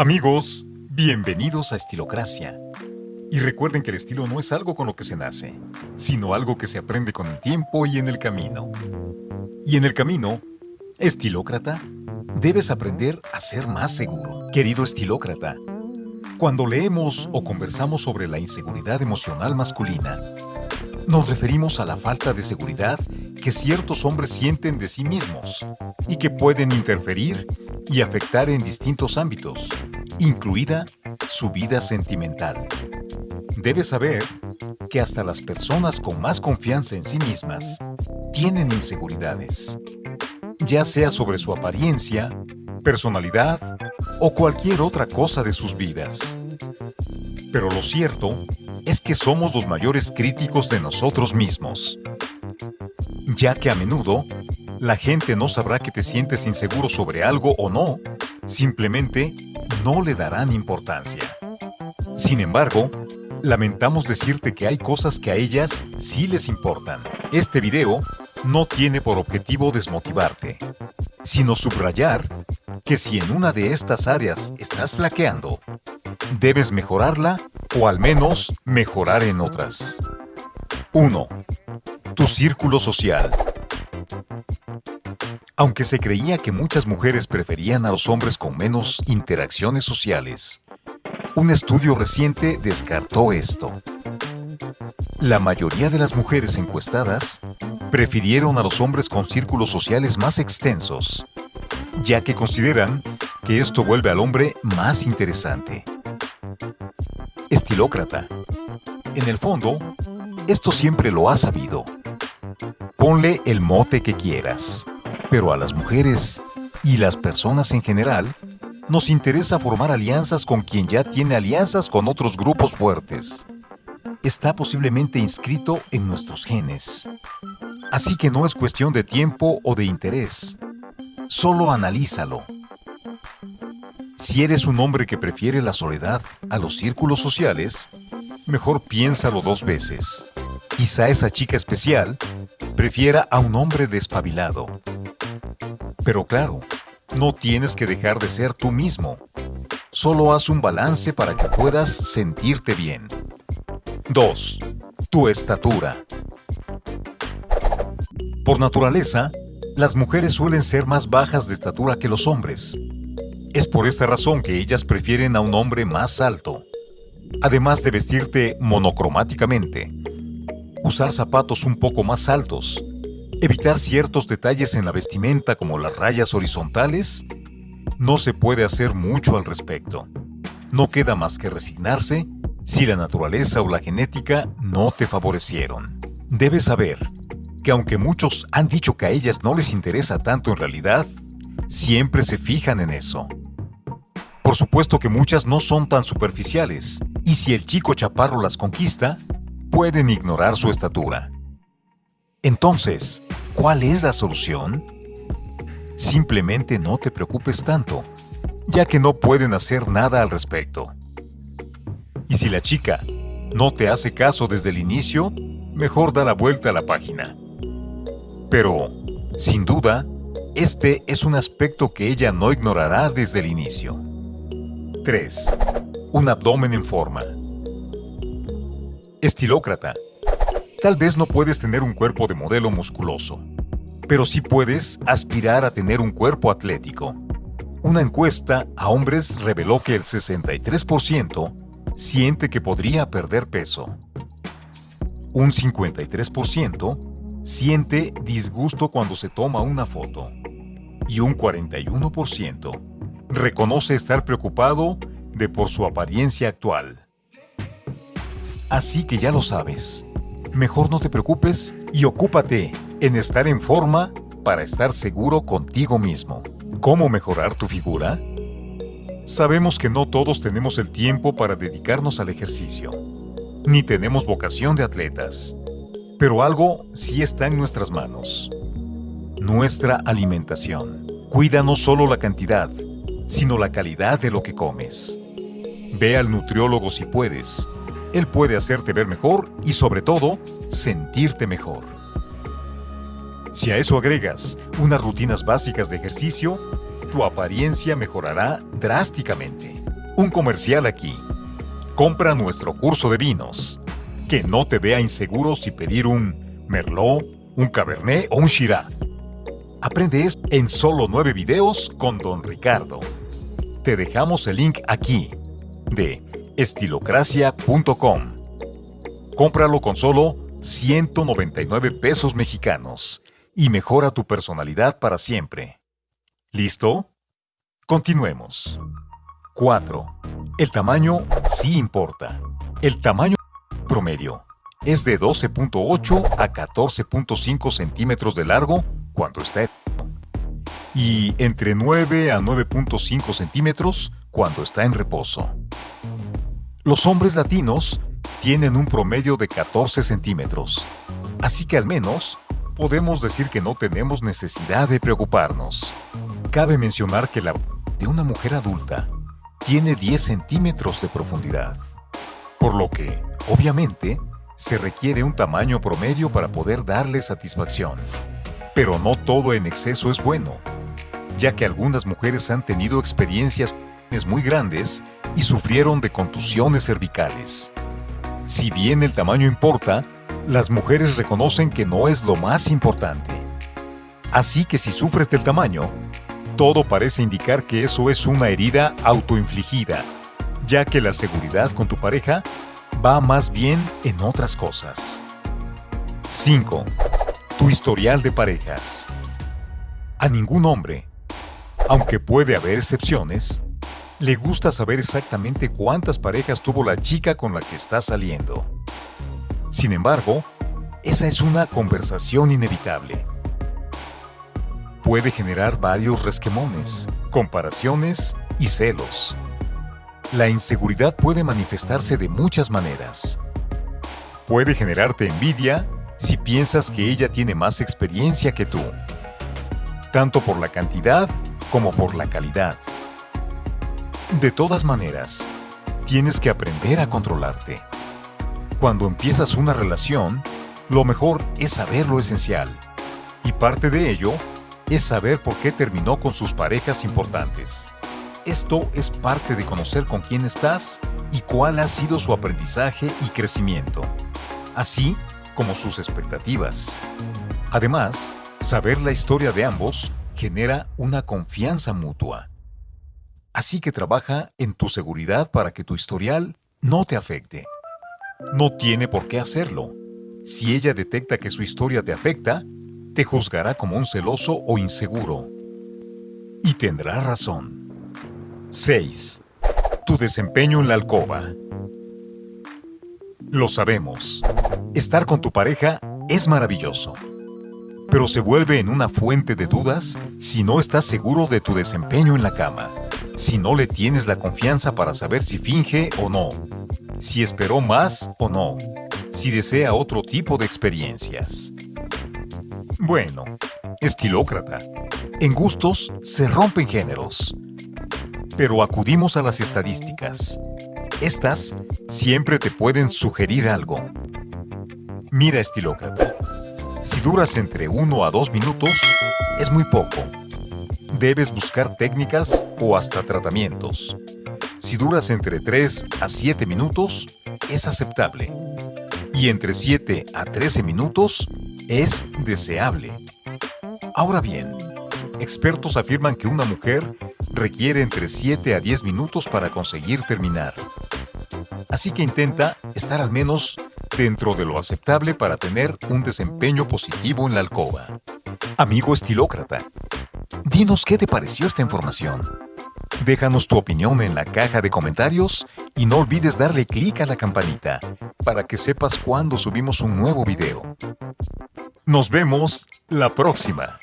Amigos, bienvenidos a Estilocracia. Y recuerden que el estilo no es algo con lo que se nace, sino algo que se aprende con el tiempo y en el camino. Y en el camino, estilócrata, debes aprender a ser más seguro. Querido estilócrata, cuando leemos o conversamos sobre la inseguridad emocional masculina, nos referimos a la falta de seguridad que ciertos hombres sienten de sí mismos y que pueden interferir y afectar en distintos ámbitos, incluida su vida sentimental. Debes saber que hasta las personas con más confianza en sí mismas tienen inseguridades, ya sea sobre su apariencia, personalidad o cualquier otra cosa de sus vidas. Pero lo cierto es que somos los mayores críticos de nosotros mismos, ya que a menudo la gente no sabrá que te sientes inseguro sobre algo o no, simplemente no le darán importancia. Sin embargo, lamentamos decirte que hay cosas que a ellas sí les importan. Este video no tiene por objetivo desmotivarte, sino subrayar que si en una de estas áreas estás flaqueando, debes mejorarla o al menos mejorar en otras. 1. Tu círculo social. Aunque se creía que muchas mujeres preferían a los hombres con menos interacciones sociales, un estudio reciente descartó esto. La mayoría de las mujeres encuestadas prefirieron a los hombres con círculos sociales más extensos, ya que consideran que esto vuelve al hombre más interesante. Estilócrata. En el fondo, esto siempre lo has sabido. Ponle el mote que quieras. Pero a las mujeres y las personas en general, nos interesa formar alianzas con quien ya tiene alianzas con otros grupos fuertes. Está posiblemente inscrito en nuestros genes. Así que no es cuestión de tiempo o de interés. Solo analízalo. Si eres un hombre que prefiere la soledad a los círculos sociales, mejor piénsalo dos veces. Quizá esa chica especial prefiera a un hombre despabilado. Pero claro, no tienes que dejar de ser tú mismo. Solo haz un balance para que puedas sentirte bien. 2. Tu estatura. Por naturaleza, las mujeres suelen ser más bajas de estatura que los hombres. Es por esta razón que ellas prefieren a un hombre más alto. Además de vestirte monocromáticamente, usar zapatos un poco más altos Evitar ciertos detalles en la vestimenta como las rayas horizontales, no se puede hacer mucho al respecto. No queda más que resignarse si la naturaleza o la genética no te favorecieron. Debes saber que aunque muchos han dicho que a ellas no les interesa tanto en realidad, siempre se fijan en eso. Por supuesto que muchas no son tan superficiales, y si el chico chaparro las conquista, pueden ignorar su estatura. Entonces, ¿cuál es la solución? Simplemente no te preocupes tanto, ya que no pueden hacer nada al respecto. Y si la chica no te hace caso desde el inicio, mejor da la vuelta a la página. Pero, sin duda, este es un aspecto que ella no ignorará desde el inicio. 3. Un abdomen en forma. Estilócrata Tal vez no puedes tener un cuerpo de modelo musculoso, pero sí puedes aspirar a tener un cuerpo atlético. Una encuesta a hombres reveló que el 63% siente que podría perder peso. Un 53% siente disgusto cuando se toma una foto. Y un 41% reconoce estar preocupado de por su apariencia actual. Así que ya lo sabes, mejor no te preocupes y ocúpate en estar en forma para estar seguro contigo mismo. ¿Cómo mejorar tu figura? Sabemos que no todos tenemos el tiempo para dedicarnos al ejercicio, ni tenemos vocación de atletas, pero algo sí está en nuestras manos. Nuestra alimentación. Cuida no solo la cantidad, sino la calidad de lo que comes. Ve al nutriólogo si puedes él puede hacerte ver mejor y sobre todo, sentirte mejor. Si a eso agregas unas rutinas básicas de ejercicio, tu apariencia mejorará drásticamente. Un comercial aquí. Compra nuestro curso de vinos. Que no te vea inseguro si pedir un Merlot, un Cabernet o un Shiraz. Aprende esto en solo nueve videos con Don Ricardo. Te dejamos el link aquí de estilocracia.com. Cómpralo con solo 199 pesos mexicanos y mejora tu personalidad para siempre. ¿Listo? Continuemos. 4. El tamaño sí importa. El tamaño promedio es de 12.8 a 14.5 centímetros de largo cuando está y entre 9 a 9.5 centímetros cuando está en reposo. Los hombres latinos tienen un promedio de 14 centímetros, así que al menos podemos decir que no tenemos necesidad de preocuparnos. Cabe mencionar que la de una mujer adulta tiene 10 centímetros de profundidad, por lo que, obviamente, se requiere un tamaño promedio para poder darle satisfacción. Pero no todo en exceso es bueno, ya que algunas mujeres han tenido experiencias muy grandes y sufrieron de contusiones cervicales. Si bien el tamaño importa, las mujeres reconocen que no es lo más importante. Así que si sufres del tamaño, todo parece indicar que eso es una herida autoinfligida, ya que la seguridad con tu pareja va más bien en otras cosas. 5. Tu historial de parejas. A ningún hombre, aunque puede haber excepciones, le gusta saber exactamente cuántas parejas tuvo la chica con la que está saliendo. Sin embargo, esa es una conversación inevitable. Puede generar varios resquemones, comparaciones y celos. La inseguridad puede manifestarse de muchas maneras. Puede generarte envidia si piensas que ella tiene más experiencia que tú, tanto por la cantidad como por la calidad. De todas maneras, tienes que aprender a controlarte. Cuando empiezas una relación, lo mejor es saber lo esencial. Y parte de ello es saber por qué terminó con sus parejas importantes. Esto es parte de conocer con quién estás y cuál ha sido su aprendizaje y crecimiento, así como sus expectativas. Además, saber la historia de ambos genera una confianza mutua. Así que trabaja en tu seguridad para que tu historial no te afecte. No tiene por qué hacerlo. Si ella detecta que su historia te afecta, te juzgará como un celoso o inseguro. Y tendrá razón. 6. Tu desempeño en la alcoba. Lo sabemos. Estar con tu pareja es maravilloso. Pero se vuelve en una fuente de dudas si no estás seguro de tu desempeño en la cama si no le tienes la confianza para saber si finge o no, si esperó más o no, si desea otro tipo de experiencias. Bueno, estilócrata. En gustos se rompen géneros. Pero acudimos a las estadísticas. Estas siempre te pueden sugerir algo. Mira, estilócrata. Si duras entre 1 a 2 minutos, es muy poco debes buscar técnicas o hasta tratamientos. Si duras entre 3 a 7 minutos, es aceptable. Y entre 7 a 13 minutos, es deseable. Ahora bien, expertos afirman que una mujer requiere entre 7 a 10 minutos para conseguir terminar. Así que intenta estar al menos dentro de lo aceptable para tener un desempeño positivo en la alcoba. Amigo estilócrata, Dinos qué te pareció esta información. Déjanos tu opinión en la caja de comentarios y no olvides darle clic a la campanita para que sepas cuando subimos un nuevo video. Nos vemos la próxima.